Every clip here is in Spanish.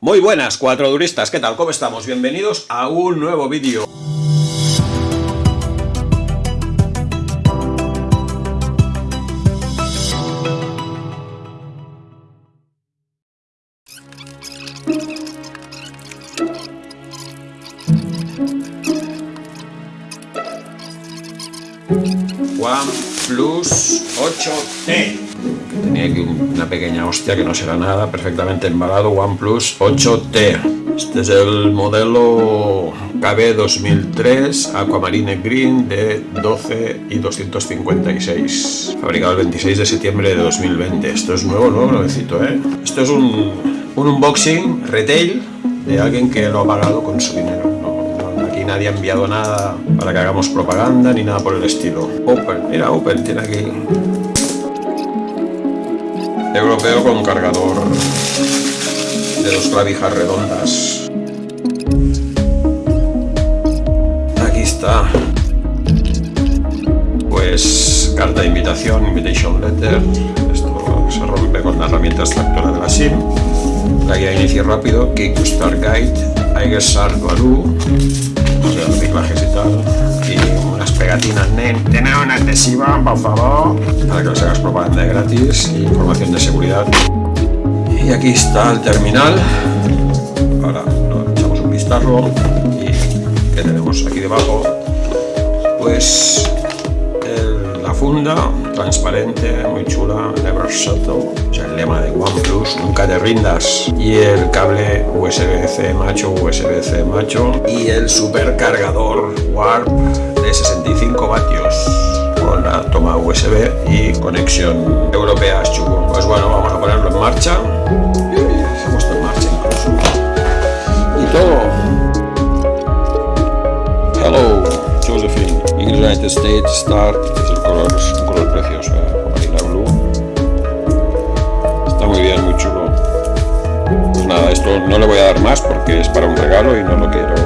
Muy buenas, cuatro duristas, ¿qué tal? ¿Cómo estamos? Bienvenidos a un nuevo vídeo. OnePlus 8T tenía aquí una pequeña hostia que no será nada, perfectamente embalado, OnePlus 8T. Este es el modelo KB 2003 Aquamarine Green de 12 y 256, fabricado el 26 de septiembre de 2020. Esto es nuevo, nuevo, nuevecito, ¿eh? Esto es un, un unboxing retail de alguien que lo ha pagado con su dinero. aquí nadie ha enviado nada para que hagamos propaganda ni nada por el estilo. Open, mira, Open, tiene aquí europeo con cargador de dos clavijas redondas. Aquí está. Pues carta de invitación, invitation letter. Esto se rompe con la herramienta extractora de la SIM. La guía de inicio rápido, Kick Start Guide, Aigersar Value, nen. Adhesiva, por favor, para que os hagas propaganda gratis y información de seguridad. Y aquí está el terminal. Ahora echamos un vistazo. Y ¿qué tenemos aquí debajo? Pues la funda transparente, muy chula, never settle, o sea, el lema de OnePlus, nunca te rindas, y el cable USB-C macho, USB-C macho, y el supercargador Warp de 65 vatios con la toma USB y conexión europea chulo. Pues bueno, vamos a ponerlo en marcha. Y todo. Hello, Josephine. United States Start. Es el color, un color precioso, ¿eh? Blue. Está muy bien, muy chulo. Pues nada, esto no le voy a dar más porque es para un regalo y no lo quiero.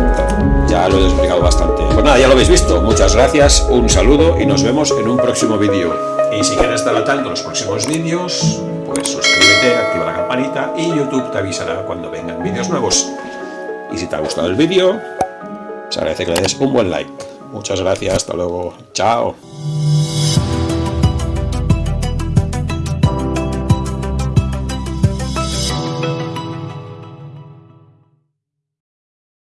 Ya lo he explicado bastante. Pues nada, ya lo habéis visto. Muchas gracias, un saludo y nos vemos en un próximo vídeo. Y si quieres estar al tanto de los próximos vídeos, pues suscríbete, activa la campanita y YouTube te avisará cuando vengan vídeos nuevos. Y si te ha gustado el vídeo, se agradece que le des un buen like. Muchas gracias, hasta luego, chao.